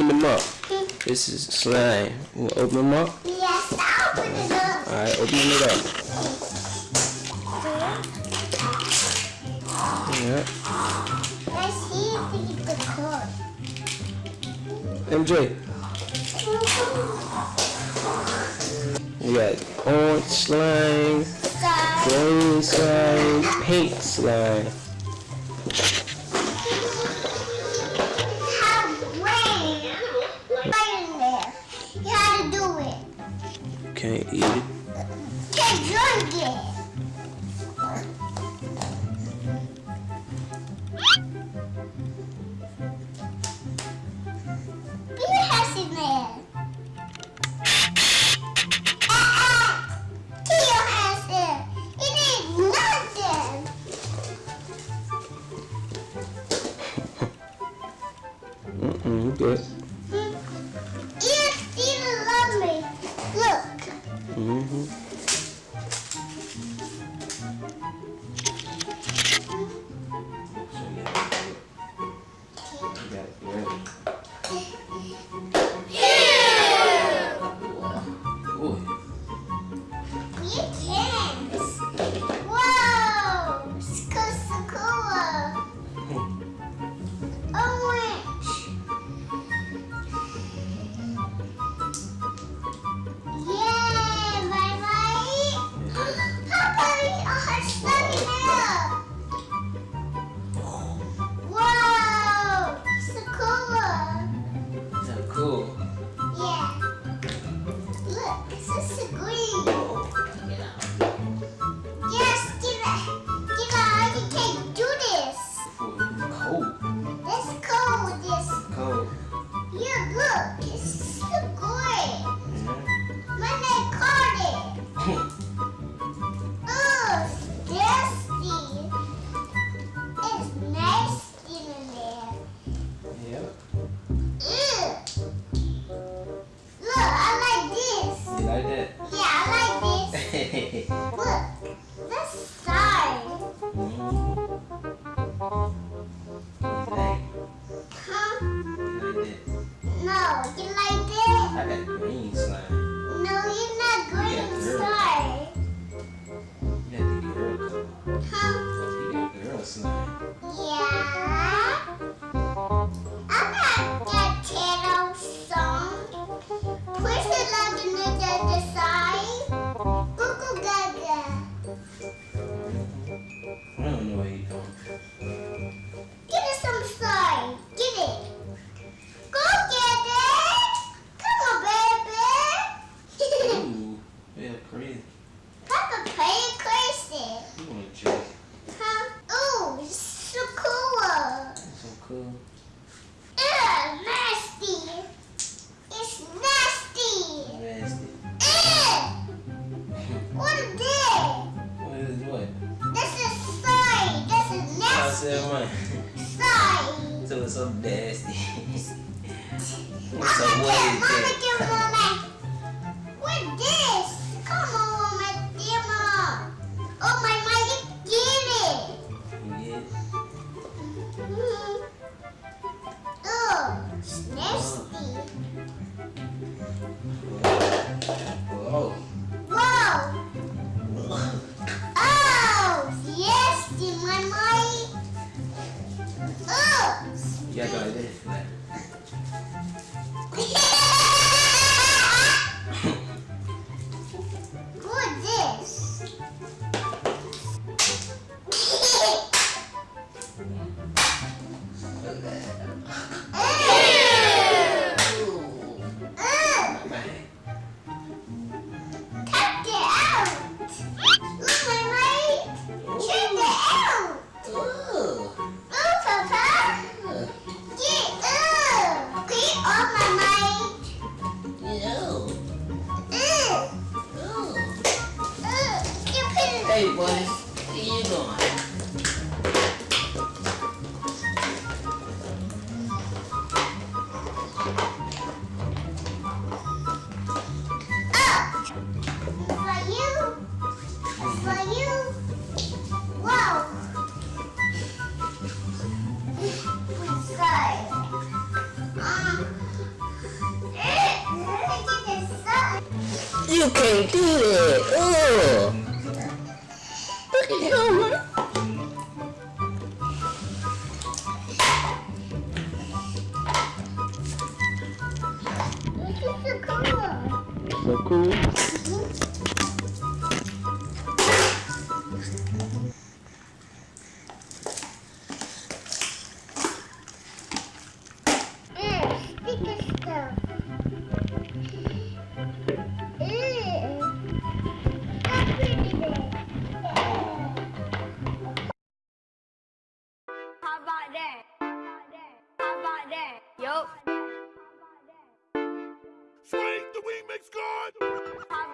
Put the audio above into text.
open them up. This is slime. You wanna open them up? Yes, I'll open it up. Alright, open it up. Yeah. Let's see if we get the. MJ, we got orange slime, green slime, pink slime. Can't eat it. Mm-hmm. You No, you like that? I got green slime. No, you're not green girl. side. You got the girl color. Huh? You got girl slime. Crazy. Papa playing crazy. You want to check? Huh? Ooh, so cool. So cool. Ugh, nasty. It's nasty. Nasty. Ugh. What is this? What is what? This is soy. This is nasty. what? So it's so nasty. so Mama, what is that? In my mind. Oh. You gotta go Hey, buddy. What are you doing? For you. For you. Um, you can do it! Oh! Look Swing the remix god. How